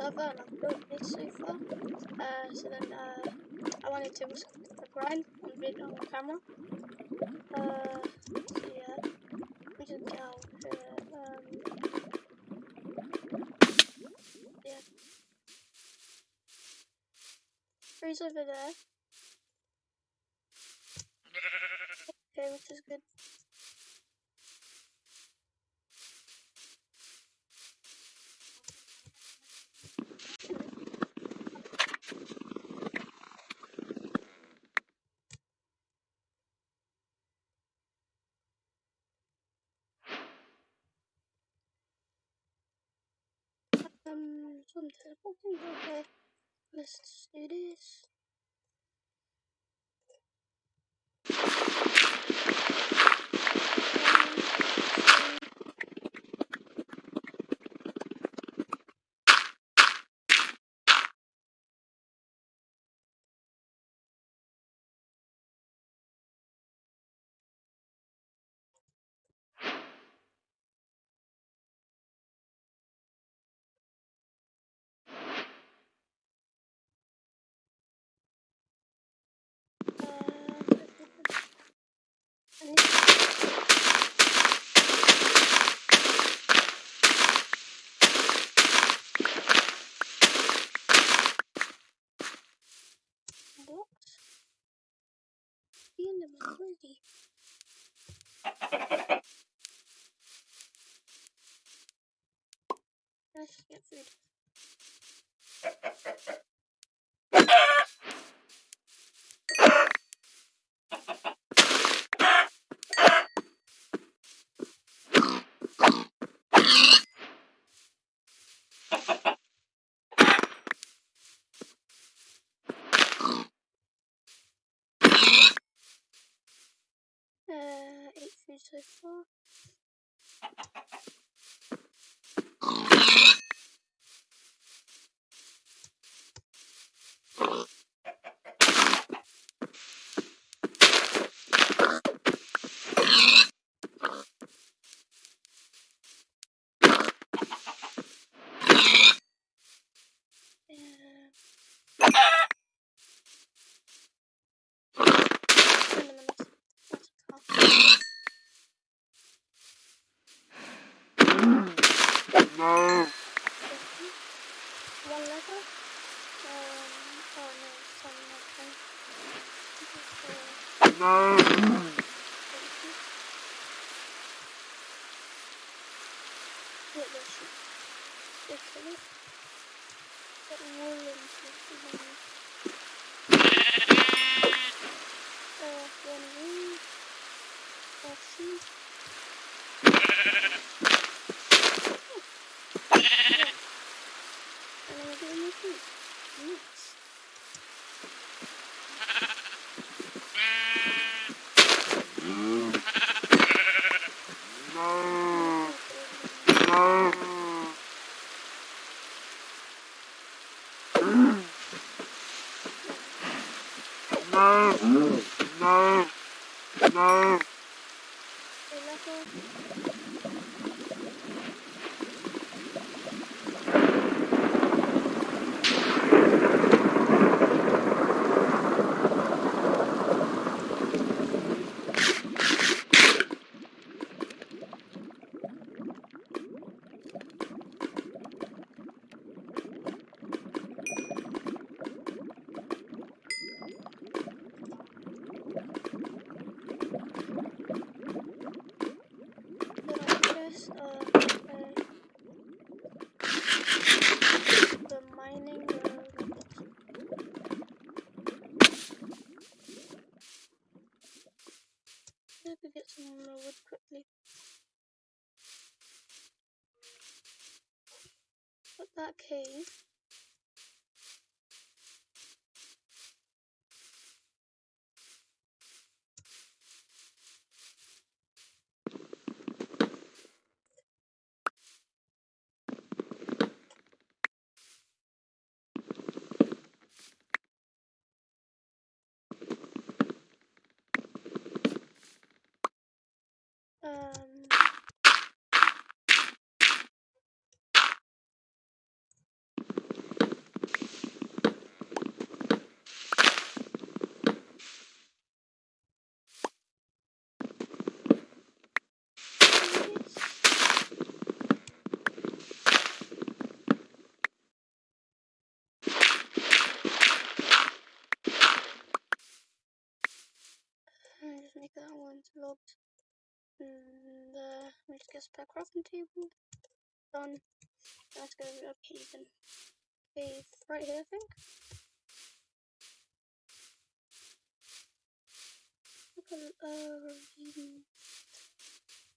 server and I've built this so far. Uh, so then uh, I wanted to risk the grind on the camera. Uh, so yeah, we just go here. Um, yeah. Freeze over there. Okay, which is good. Let's do this. Blocks. In the already. Лист. Торговля. That cave. Um, logged. And uh, let me just get spare crafting table. Done. Let's go to a cave Cave right here, I think. Look at uh, ravine.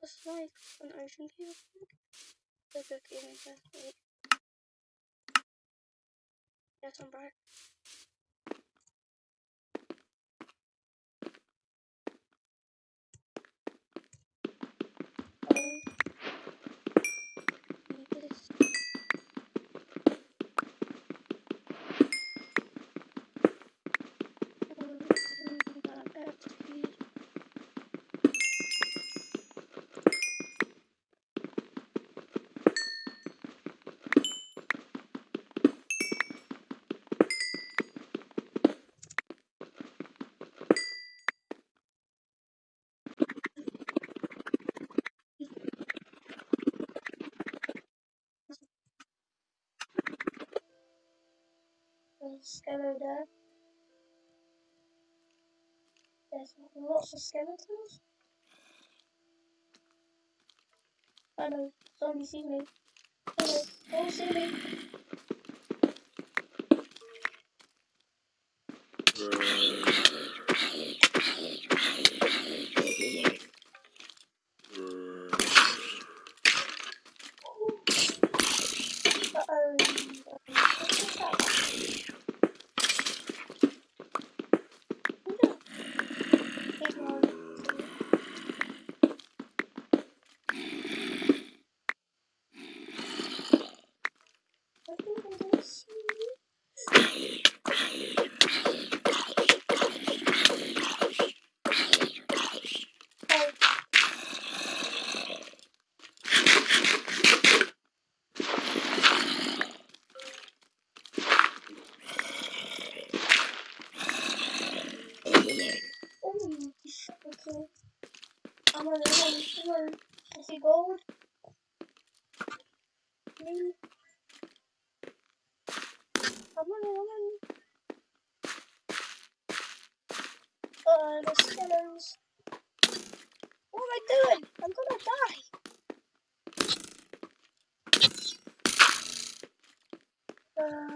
That's like an ocean cave, I think. A cave in here. Wait. Yes, I'm back. Skeleton. There's lots of skeletons. I know, zombie see me. Hello, don't see me. Uh-oh. What's that? Big one. I think I don't see you. Oh, oh, okay. On the run, come on. Gold. I'm running. Uh, the skeletons. What am I doing? I'm gonna die. Uh,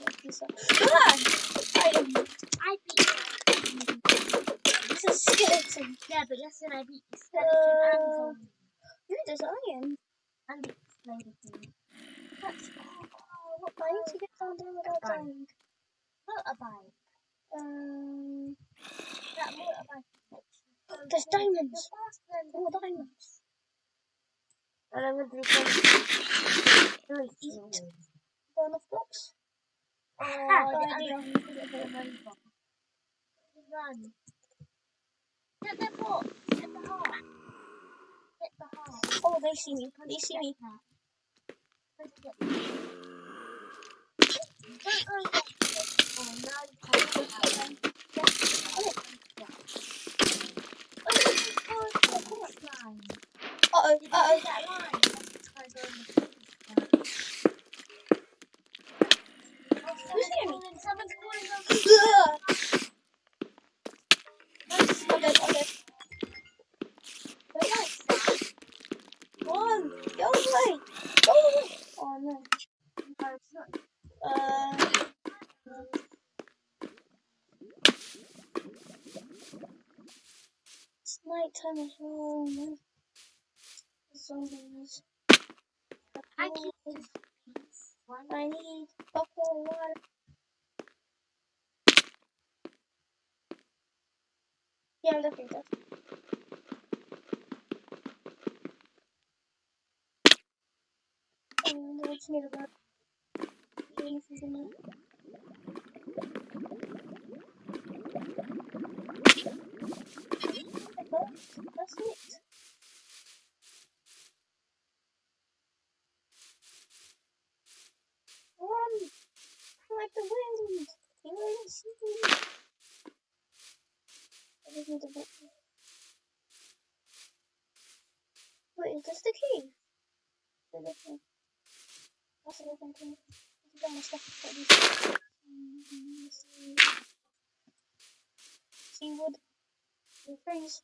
when I. Ah! Beat It's a skeleton. Yeah, but yesterday I beat skeleton Uh. That's. Oh, what? Need to get down there without Fine. dying. Motorbike. Um, That motorbike There's diamonds. more diamonds. And I'm to do Eat. Burn off blocks. Oh, the good idea. the other one. Run. Get the box. Get the heart. Get the heart. Oh, they see me. They see me. Go. Oh, now you can't get out. Oh, Oh, this is called the course line. uh-oh, Did you uh-oh. see that line? That's why I go on the course line. Oh, Who's someone's hearing me? calling, someone's calling us. Ugh. I'm dead, I'm dead. Who likes that? One. Go away. Go away. Oh, no. No, it's not. Uh, it's night time as well, man. Zombies. I keep this piece. One. I need bucket of water. Yeah, I'm looking And just need a bed. anything in there. That's, that's it. Run! Like the wind! You ain't seen Wait, is this the key? That's a. It's got my stuff. Mm, see. Wood. The freeze.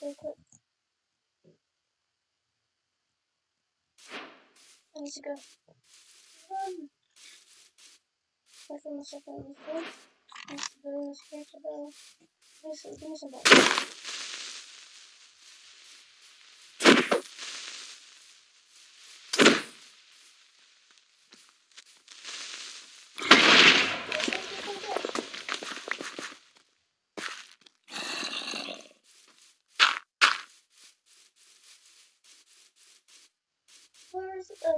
Go quick. I need to go. Run! I on the floor. I need to go to go. Listen, give me some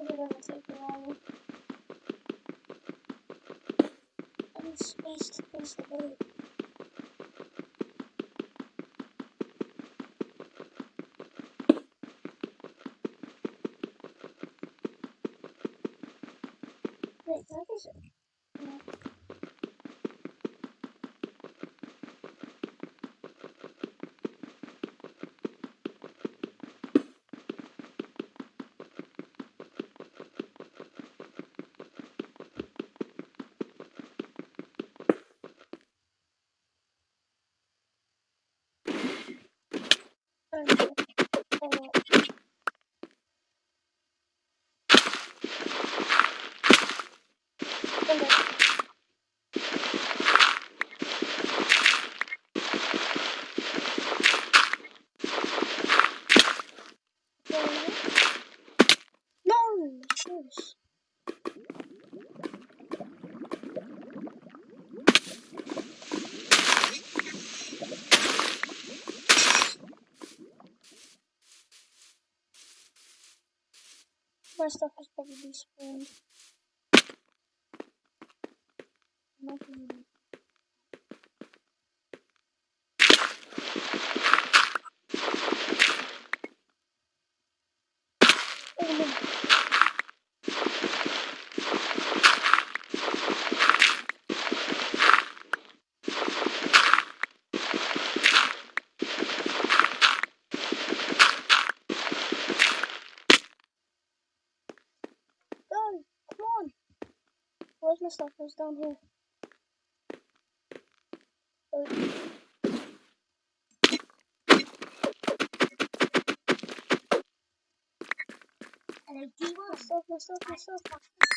Take a while. I need space to place the boat. Wait, can I place it? No. Oh, no. Oh, no. Oh, no. No! No! Jeez. My stuff is probably despawned. Nothing. Oh no. Go! Come on! Where's my stuff? It's down here. Oh, Hello, G1. my stuff, my stuff, my stuff. Yes!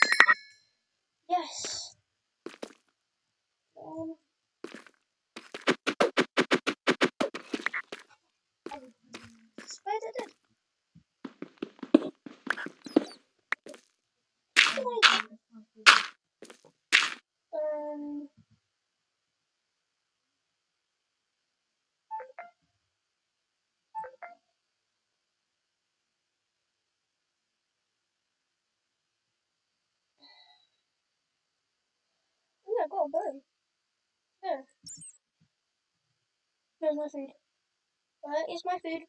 Oh, burn. There. There's my food. Where is my food?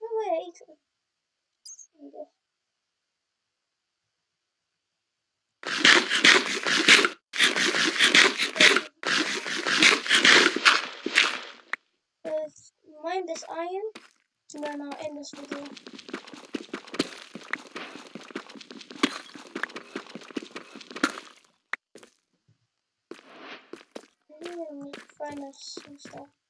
No way, I ate it. Mind this iron, and then I'll end this video. Find us stuff.